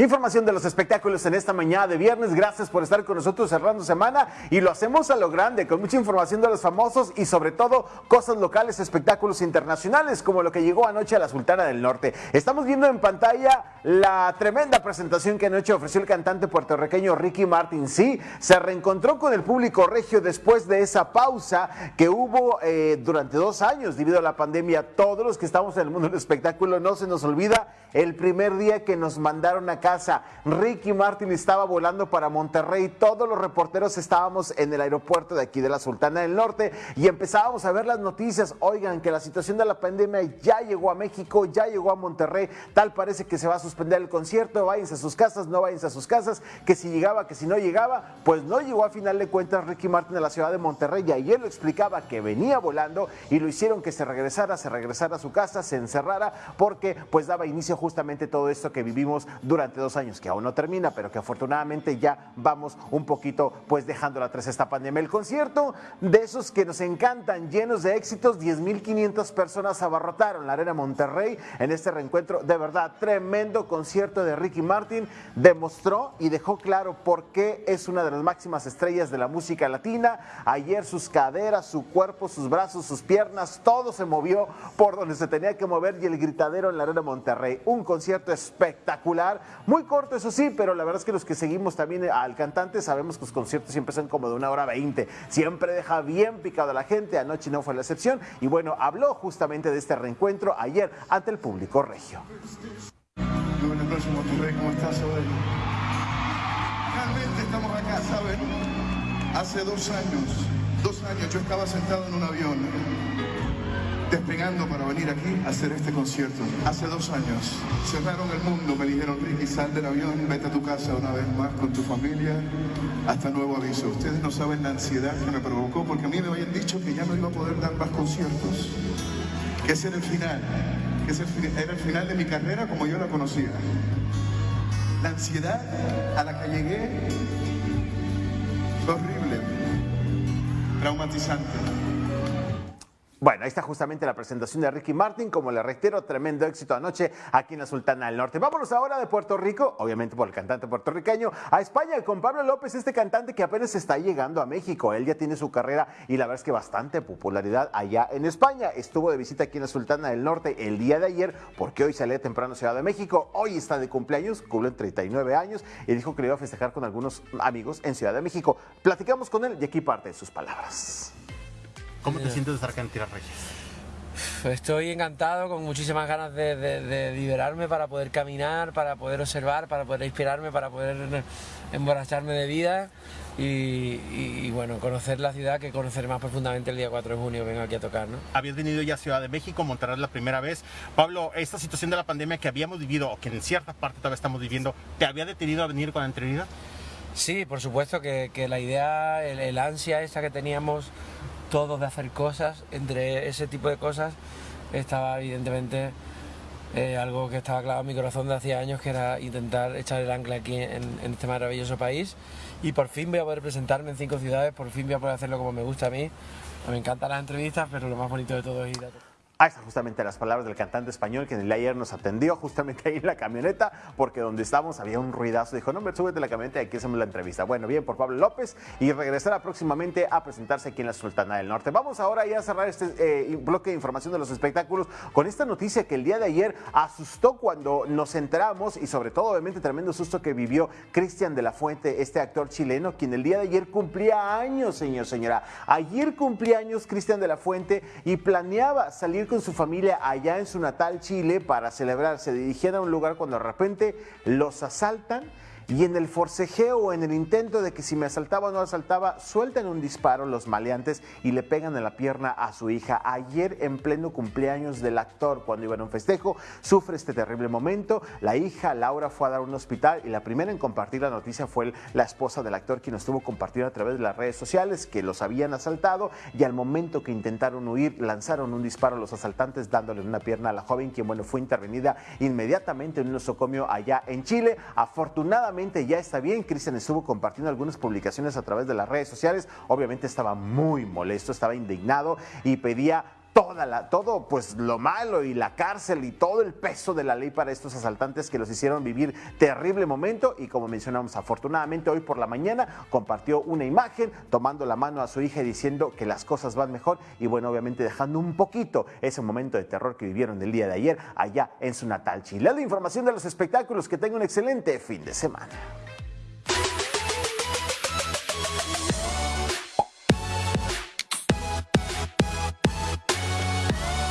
Información de los espectáculos en esta mañana de viernes. Gracias por estar con nosotros cerrando semana y lo hacemos a lo grande, con mucha información de los famosos y sobre todo cosas locales, espectáculos internacionales, como lo que llegó anoche a la Sultana del Norte. Estamos viendo en pantalla la tremenda presentación que anoche ofreció el cantante puertorriqueño Ricky Martin. Sí, se reencontró con el público regio después de esa pausa que hubo eh, durante dos años debido a la pandemia. Todos los que estamos en el mundo del espectáculo no se nos olvida el primer día que nos mandaron a Ricky Martin estaba volando para Monterrey, todos los reporteros estábamos en el aeropuerto de aquí de la Sultana del Norte y empezábamos a ver las noticias. Oigan, que la situación de la pandemia ya llegó a México, ya llegó a Monterrey, tal parece que se va a suspender el concierto, váyanse a sus casas, no váyanse a sus casas, que si llegaba, que si no llegaba, pues no llegó a final de cuentas Ricky Martin a la ciudad de Monterrey. Y ayer lo explicaba que venía volando y lo hicieron que se regresara, se regresara a su casa, se encerrara porque pues daba inicio justamente todo esto que vivimos durante dos años, que aún no termina, pero que afortunadamente ya vamos un poquito pues dejándola atrás esta pandemia. El concierto de esos que nos encantan, llenos de éxitos, 10.500 personas abarrotaron la Arena Monterrey en este reencuentro. De verdad, tremendo concierto de Ricky Martin. Demostró y dejó claro por qué es una de las máximas estrellas de la música latina. Ayer sus caderas, su cuerpo, sus brazos, sus piernas, todo se movió por donde se tenía que mover y el gritadero en la Arena Monterrey. Un concierto espectacular, muy corto eso sí, pero la verdad es que los que seguimos también al cantante sabemos que los conciertos siempre son como de una hora veinte. Siempre deja bien picado a la gente, anoche no fue la excepción y bueno, habló justamente de este reencuentro ayer ante el público regio. Realmente estamos acá, ¿saben? Hace dos años, dos años yo estaba sentado en un avión despegando para venir aquí a hacer este concierto. Hace dos años cerraron el mundo, me dijeron, Ricky, sal del avión, vete a tu casa una vez más con tu familia, hasta nuevo aviso. Ustedes no saben la ansiedad que me provocó, porque a mí me habían dicho que ya no iba a poder dar más conciertos, que ese era el final, que ese era el final de mi carrera como yo la conocía. La ansiedad a la que llegué fue horrible, traumatizante. Bueno, ahí está justamente la presentación de Ricky Martin, como le reitero, tremendo éxito anoche aquí en la Sultana del Norte. Vámonos ahora de Puerto Rico, obviamente por el cantante puertorriqueño, a España con Pablo López, este cantante que apenas está llegando a México. Él ya tiene su carrera y la verdad es que bastante popularidad allá en España. Estuvo de visita aquí en la Sultana del Norte el día de ayer, porque hoy sale temprano Ciudad de México. Hoy está de cumpleaños, cumple 39 años y dijo que le iba a festejar con algunos amigos en Ciudad de México. Platicamos con él y aquí parte de sus palabras. ¿Cómo te sientes de estar acá en Tierra Reyes? Estoy encantado, con muchísimas ganas de, liberarme para poder caminar, para poder observar, para poder inspirarme, para poder emborracharme de vida y, bueno, conocer la ciudad que conocer más profundamente el día 4 de junio vengo aquí a tocar. ¿no? Habías venido ya a Ciudad de México, Monterrey la primera vez. Pablo, esta situación de la pandemia que habíamos vivido, o que en cierta parte todavía estamos viviendo, ¿te había detenido a venir con anterioridad? Sí, por supuesto que, la idea, el ansia esa que teníamos todos de hacer cosas, entre ese tipo de cosas estaba evidentemente eh, algo que estaba clavado en mi corazón de hacía años, que era intentar echar el ancla aquí en, en, este maravilloso país. Y por fin voy a poder presentarme en cinco ciudades, por fin voy a poder hacerlo como me gusta a mí. Me encantan las entrevistas, pero lo más bonito de todo es ir a Ahí están justamente las palabras del cantante español que en el ayer nos atendió justamente ahí en la camioneta, porque donde estábamos había un ruidazo. Dijo, no, me súbete la camioneta y aquí hacemos la entrevista. Bueno, bien por Pablo López y regresará próximamente a presentarse aquí en la Sultana del Norte. Vamos ahora ya a cerrar este eh, bloque de información de los espectáculos con esta noticia que el día de ayer asustó cuando nos enteramos y sobre todo obviamente tremendo susto que vivió Cristian de la Fuente, este actor chileno, quien el día de ayer cumplía años, señor, señora. Ayer cumplía años Cristian de la Fuente y planeaba salir con su familia allá en su natal Chile para celebrar. Se dirigían a un lugar cuando de repente los asaltan y en el forcejeo en el intento de que si me asaltaba o no asaltaba, sueltan un disparo los maleantes y le pegan en la pierna a su hija. Ayer, en pleno cumpleaños del actor, cuando iba a un festejo, sufre este terrible momento. La hija, Laura, fue a dar un hospital y la primera en compartir la noticia fue la esposa del actor, quien estuvo compartiendo a través de las redes sociales que los habían asaltado y al momento que intentaron huir, lanzaron un disparo a los asaltantes dándole una pierna a la joven, quien, bueno, fue intervenida inmediatamente en un nosocomio allá en Chile. Afortunadamente, ya está bien. Cristian estuvo compartiendo algunas publicaciones a través de las redes sociales. Obviamente estaba muy molesto, estaba indignado y pedía toda la, todo pues lo malo y la cárcel y todo el peso de la ley para estos asaltantes que los hicieron vivir terrible momento y como mencionamos afortunadamente hoy por la mañana compartió una imagen tomando la mano a su hija y diciendo que las cosas van mejor y bueno obviamente dejando un poquito ese momento de terror que vivieron el día de ayer allá en su natal Chile. La información de los espectáculos que tenga un excelente fin de semana.